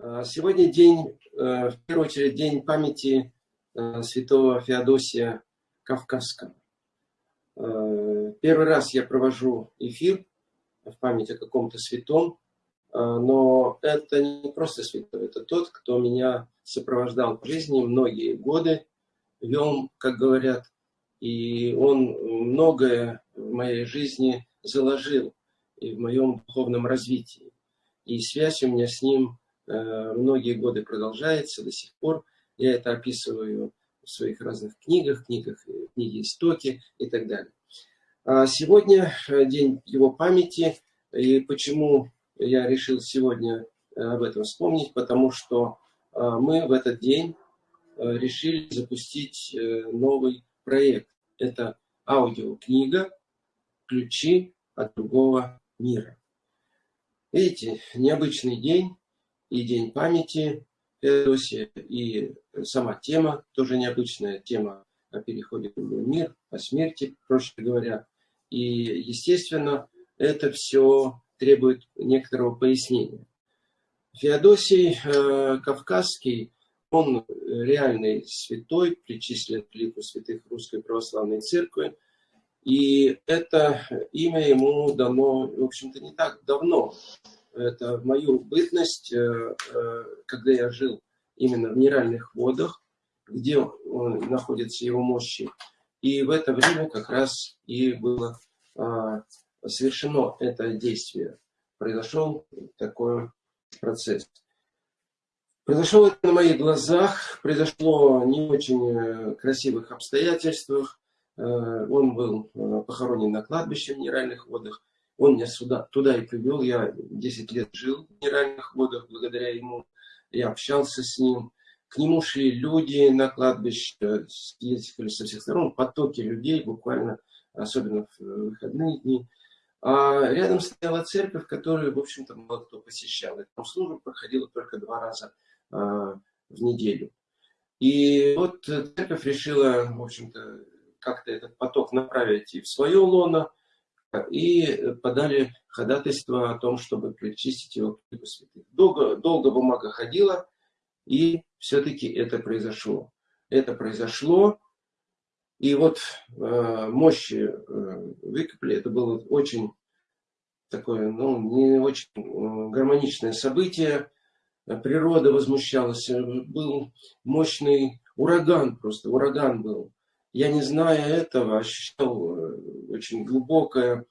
А, сегодня день, э, в первую очередь, день памяти э, святого Феодосия Кавказского. Э, первый раз я провожу эфир в память о каком-то святом, но это не просто святой, это тот, кто меня сопровождал в жизни многие годы, вел, как говорят, и он многое в моей жизни заложил и в моем духовном развитии. И связь у меня с ним многие годы продолжается до сих пор. Я это описываю в своих разных книгах, книгах, э, книги «Истоки» и так далее. А сегодня э, день его памяти. И почему я решил сегодня об этом вспомнить? Потому что мы в этот день решили запустить новый проект. Это аудиокнига «Ключи от другого мира». Видите, необычный день, и День памяти Феодосия, и сама тема, тоже необычная тема о переходе в другой мир, о смерти, проще говоря. И, естественно, это все требует некоторого пояснения. Феодосий э, Кавказский, он реальный святой, причислен к лику святых Русской Православной Церкви. И это имя ему дано, в общем-то, не так давно это мою бытность, э, э, когда я жил именно в минеральных водах, где находятся его мощи. И в это время как раз и было а, совершено это действие. Произошел такой процесс. Произошло это на моих глазах, произошло не очень э, красивых обстоятельствах. Он был похоронен на кладбище в минеральных водах. Он меня сюда, туда и привел. Я 10 лет жил в минеральных водах благодаря ему. Я общался с ним. К нему шли люди на кладбище, съездили со всех сторон, потоки людей буквально, особенно в выходные дни. А рядом стояла церковь, которую, в общем-то, мало кто посещал. И там проходила только два раза а, в неделю. И вот церковь решила, в общем-то, как-то этот поток направить и в свое лоно, и подали ходатайство о том, чтобы причистить его к лику святых. Долго, долго бумага ходила, и все-таки это произошло. Это произошло, и вот э, мощи э, выкопали. Это было очень такое, ну, не очень э, гармоничное событие. Природа возмущалась. Был мощный ураган просто, ураган был я, не зная этого, ощущал э, очень глубокое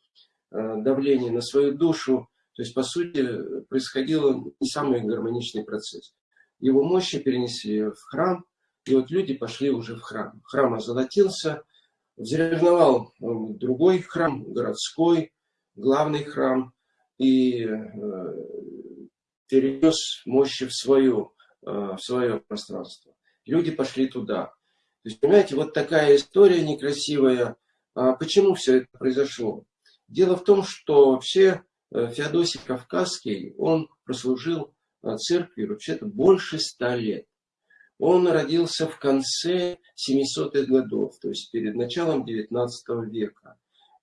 э, давление на свою душу. То есть, по сути, происходил не самый гармоничный процесс. Его мощи перенесли в храм, и вот люди пошли уже в храм. Храм озолотился, взревновал э, другой храм, городской, главный храм, и перенес мощи в, свою, в свое пространство. Люди пошли туда. То есть, понимаете, вот такая история некрасивая. А почему все это произошло? Дело в том, что вообще э, Феодосий Кавказский, он прослужил э, церкви вообще-то больше ста лет. Он родился в конце 700-х годов, то есть перед началом 19 века.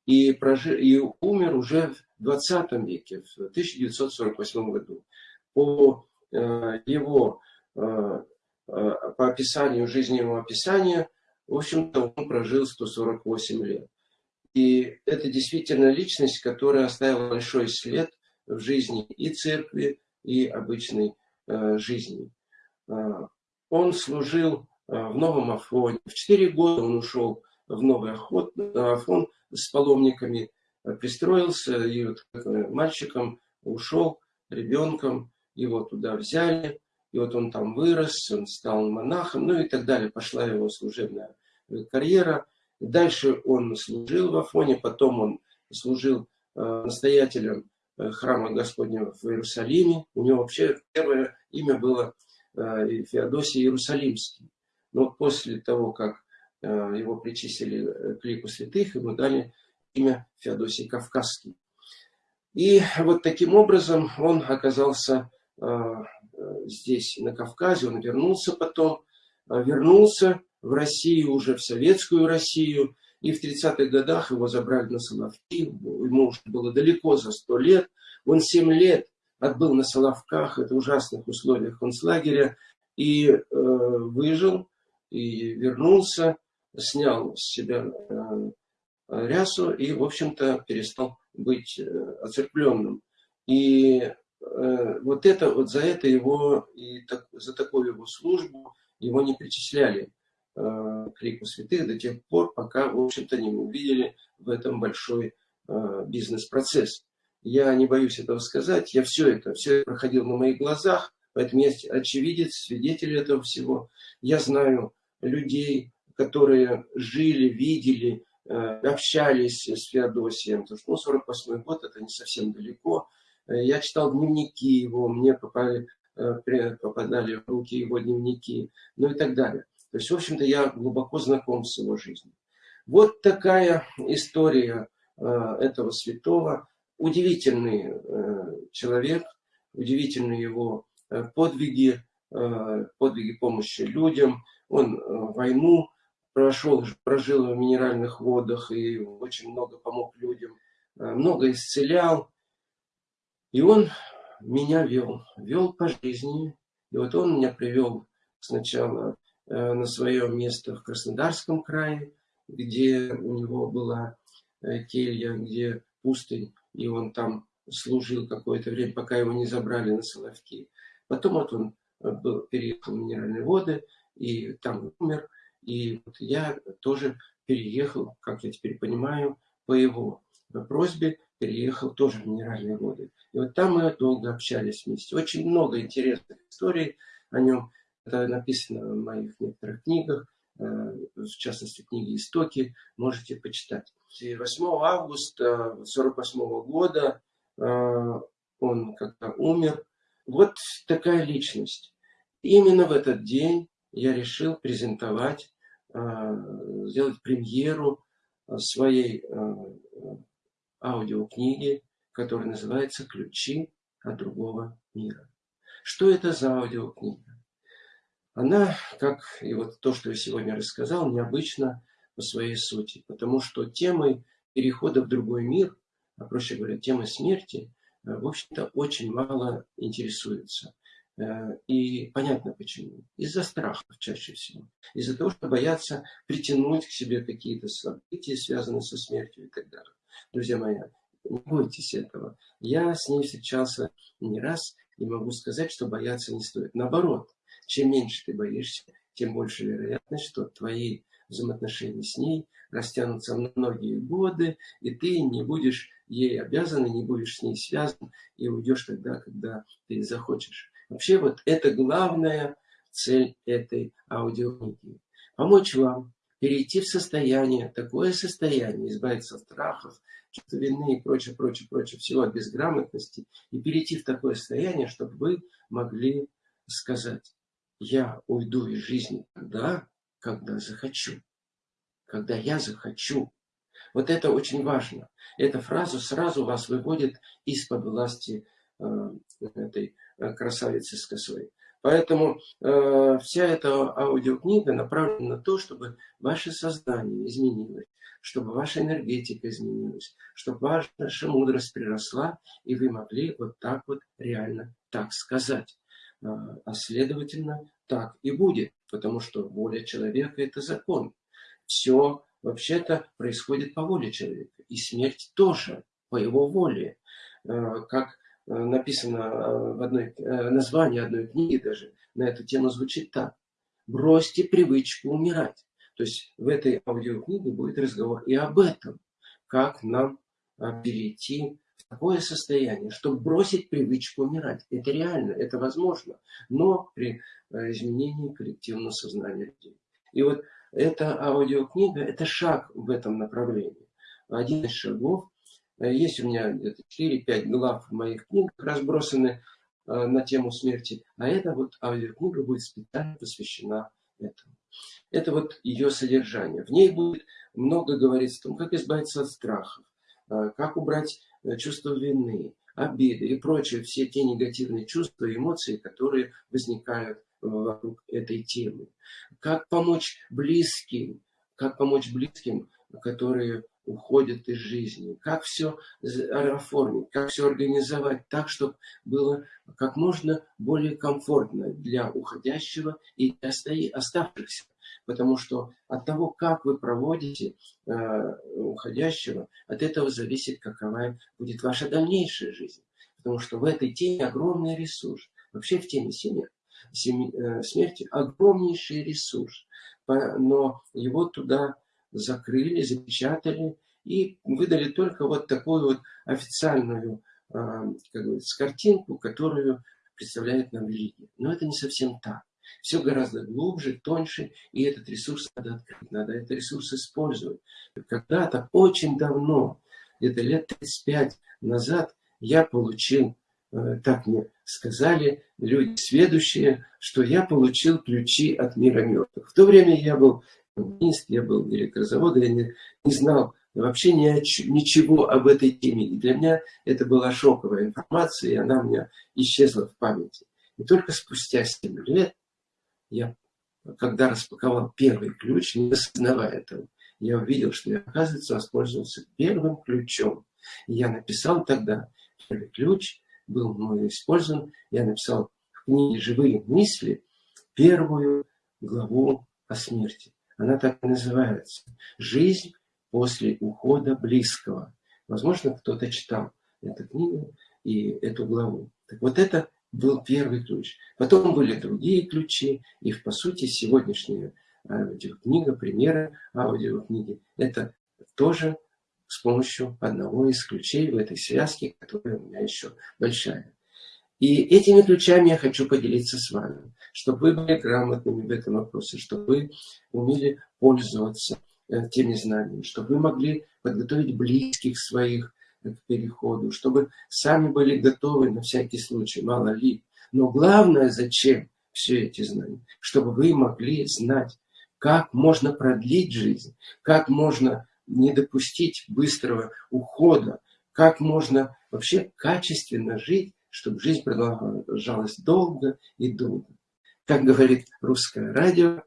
И, прожил, и умер уже в 20 веке, в 1948 году. По э, его по описанию, жизненного описания, в общем-то, он прожил 148 лет. И это действительно личность, которая оставила большой след в жизни и церкви, и обычной э, жизни. Э, он служил э, в Новом Афоне. В 4 года он ушел в Новый Охот, Афон с паломниками, э, пристроился, и вот мальчиком ушел, ребенком, его туда взяли, и вот он там вырос, он стал монахом, ну и так далее. Пошла его служебная карьера. Дальше он служил в Афоне, потом он служил э, настоятелем э, храма Господнего в Иерусалиме. У него вообще первое имя было э, Феодосий Иерусалимский. Но после того, как его причислили к лику святых, ему дали имя Феодосий Кавказский. И вот таким образом он оказался здесь, на Кавказе, он вернулся потом, а, вернулся в Россию, уже в советскую Россию, и в 30-х годах его забрали на Соловки, ему уже было далеко за 100 лет, он 7 лет отбыл на Соловках, это ужасных условиях концлагеря, и э, выжил, и вернулся, снял с себя э, рясу и, в общем-то, перестал быть э, оцерпленным. И э, вот это, вот за это его, и так, за такую его службу его не причисляли э, к лику святых до тех пор, пока, в общем-то, не увидели в этом большой э, бизнес-процесс. Я не боюсь этого сказать, я все это, все это проходил на моих глазах, поэтому я очевидец, свидетель этого всего. Я знаю людей, которые жили, видели, э, общались с Феодосием, потому что ну, 48 год это не совсем далеко. Э, я читал дневники его, мне попали, э, попадали в руки его дневники, ну и так далее. То есть, в общем-то, я глубоко знаком с его жизнью. Вот такая история этого святого удивительный э, человек, удивительные его э, подвиги, э, подвиги помощи людям. Он войну прошел, прожил в минеральных водах и очень много помог людям, много исцелял. И он меня вел, вел по жизни. И вот он меня привел сначала на свое место в Краснодарском крае, где у него была келья, где пустынь и он там служил какое-то время, пока его не забрали на Соловки. Потом вот он э, был, переехал в Минеральные воды, и там умер. И вот я тоже переехал, как я теперь понимаю, по его просьбе переехал тоже в Минеральные воды. И вот там мы долго общались вместе. Очень много интересных историй о нем. Это написано в моих некоторых книгах. Э, в частности, книги «Истоки», можете почитать. 8 августа 1948 года э, он как-то умер. Вот такая личность. Именно в этот день я решил презентовать, э, сделать премьеру своей аудиокниги, которая называется «Ключи от другого мира». Что это за аудиокнига? она, как и вот то, что я сегодня рассказал, необычна по своей сути, потому что темой перехода в другой мир, а проще говоря, темой смерти, э, в общем-то, очень мало интересуется. Э, и понятно почему. Из-за страхов чаще всего. Из-за того, что боятся притянуть к себе какие-то события, связанные со смертью и так далее. Друзья мои, не бойтесь этого. Я с ней встречался не раз и могу сказать, что бояться не стоит. Наоборот, чем меньше ты боишься, тем больше вероятность, что твои взаимоотношения с ней растянутся на многие годы, и ты не будешь ей обязан, и не будешь с ней связан, и уйдешь тогда, когда ты захочешь. Вообще вот это главная цель этой аудиокниги. Помочь вам перейти в состояние, такое состояние, избавиться от страхов, чувства вины и прочее, прочее, прочее, всего от безграмотности, и перейти в такое состояние, чтобы вы могли сказать, я уйду из жизни тогда, когда захочу. Когда я захочу. Вот это очень важно. Эта фраза сразу вас выводит из-под власти э, этой э, красавицы с косой. Поэтому э, вся эта аудиокнига направлена на то, чтобы ваше сознание изменилось, чтобы ваша энергетика изменилась, чтобы ваша мудрость приросла, и вы могли вот так вот реально так сказать. А, а следовательно, так и будет, потому что воля человека – это закон. Все вообще-то происходит по воле человека, и смерть тоже по его воле. А, как написано в одной, названии одной книги даже на эту тему звучит так. Бросьте привычку умирать. То есть в этой аудиокниге будет разговор и об этом, как нам перейти такое состояние, чтобы бросить привычку умирать. Это реально, это возможно, но при э, изменении коллективного сознания людей. И вот эта аудиокнига – это шаг в этом направлении. Один из шагов. Э, есть у меня где-то 4-5 глав моих книгах разбросаны э, на тему смерти, а эта вот аудиокнига будет специально посвящена этому. Это вот ее содержание. В ней будет много говориться о том, как избавиться от страхов, как убрать Э, чувство вины, обиды и прочие все те негативные чувства и эмоции, которые возникают вокруг этой темы. Как помочь близким, как помочь близким, которые уходят из жизни, как все оформить, как все организовать так, чтобы было как можно более комфортно для уходящего и оставшихся. Потому что от того, как вы проводите э, уходящего, от этого зависит, какова будет ваша дальнейшая жизнь. Потому что в этой теме огромный ресурс. Вообще в теме семьи, семьи, э, смерти огромнейший ресурс. Но его туда закрыли, запечатали и выдали только вот такую вот официальную а, как картинку, которую представляет нам религия. Но это не совсем так. Все гораздо глубже, тоньше, и этот ресурс надо открыть, надо этот ресурс использовать. Когда-то, очень давно, где-то лет 35 назад, я получил, э, так мне сказали люди сведущие, что я получил ключи от мира мертвых. В то время я был коммунист, я был директор завода, я не, не знал вообще ни о, ничего об этой теме. И для меня это была шоковая информация, и она у меня исчезла в памяти. И только спустя 7 лет, я, когда распаковал первый ключ, не осознавая этого, я увидел, что я, оказывается, воспользовался первым ключом. И я написал тогда, первый ключ был мной использован, я написал в книге «Живые мысли» первую главу о смерти. Она так и называется. Жизнь после ухода близкого. Возможно, кто-то читал эту книгу и эту главу. Так вот это был первый ключ. Потом были другие ключи, и по сути сегодняшняя аудиокнига, примеры аудиокниги, это тоже с помощью одного из ключей в этой связке, которая у меня еще большая. И этими ключами я хочу поделиться с вами, чтобы вы были грамотными в этом вопросе, чтобы вы умели пользоваться э, теми знаниями, чтобы вы могли подготовить близких своих к переходу, чтобы сами были готовы на всякий случай, мало ли. Но главное, зачем все эти знания? Чтобы вы могли знать, как можно продлить жизнь, как можно не допустить быстрого ухода, как можно вообще качественно жить, чтобы жизнь продолжалась долго и долго. Как говорит русское радио,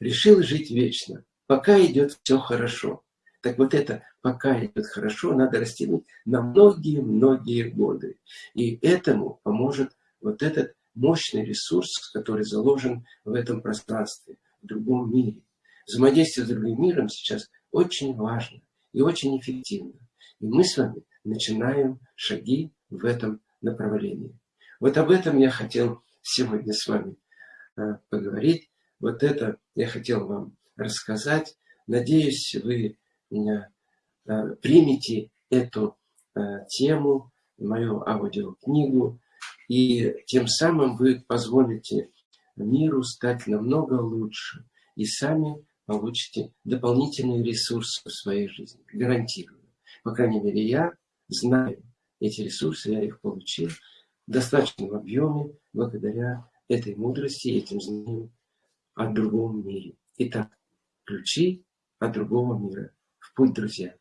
решил жить вечно, пока идет все хорошо. Так вот это «пока идет хорошо» надо растянуть на многие-многие годы. И этому поможет вот этот мощный ресурс, который заложен в этом пространстве, в другом мире. Взаимодействие с другим миром сейчас очень важно и очень эффективно. И мы с вами начинаем шаги в этом направлении. Вот об этом я хотел сегодня с вами э, поговорить. Вот это я хотел вам рассказать. Надеюсь, вы э, примете эту э, тему, мою аудиокнигу, и тем самым вы позволите миру стать намного лучше, и сами получите дополнительные ресурсы в своей жизни. Гарантирую. По крайней мере, я знаю, эти ресурсы, я их получил в достаточном объеме благодаря этой мудрости, этим знаниям о другом мире. Итак, ключи от другого мира. В путь, друзья.